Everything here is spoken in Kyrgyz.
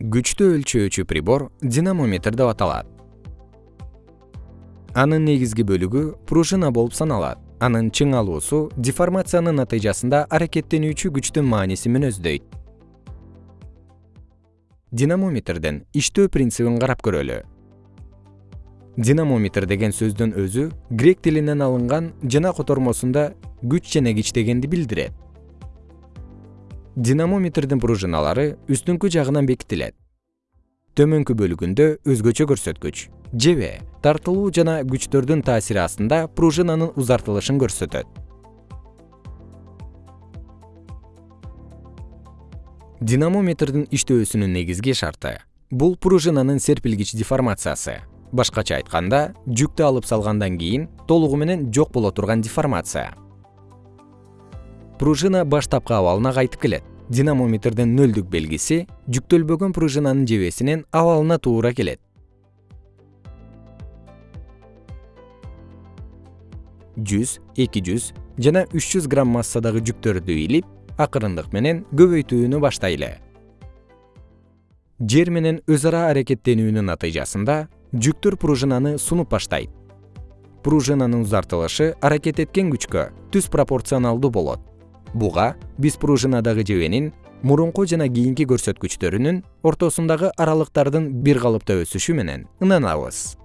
күчтү өлчөөчү прибор динамометр деп аталат. Анын негизги бөлүгү пружина болуп саналат. Анын чыңалуусу деформациянын натыйжасында аракеттенүүчү күчтүн маанисин мүнөздөйт динамометрдин иштөө принцибин карап көрөлү. Динамометр деген сөздүн өзү грек тилинен алынган жана котормосунда күч кич дегенди билдирет динамометрдин пружиналары үстүңкү жагынан бекитилет. Төмөнкү бөлүгүндө өзгөчө көрсөткүч жебе тартылуу жана күчтөрдүн таасири астында пружинанын узартылышын көрсөтөт. Динамометрдин иштөөсүнүн негизги шарты бул пружинанын серпилгич деформациясы. Башкача айтканда жүктү алып салгандан кийин толугу менен жок боло турган деформация. Пружина баштапкы абалына кайтып келет динамометрдин нөлдүк белгиси жүктөлбөгөн пружинанын жебесинин абалына туура келет. Жүз эки жүз жана үч жүз грамм массадагы жүктөрдү илип акырындык менен көбөйтүүнү баштайлы. Жер менен өз ара аракеттенүүнүн натыйжасында жүктөр пружинаны сунуп баштайт. Пружинанын узартылышы аракет эткен күчкө түз пропорционалдуу болот буга биз пружинадагы жебенин мурунку жана кийинки көрсөткүчтөрүнүн ортосундагы аралыктардын бир калыпта өсүшү менен ынанабыз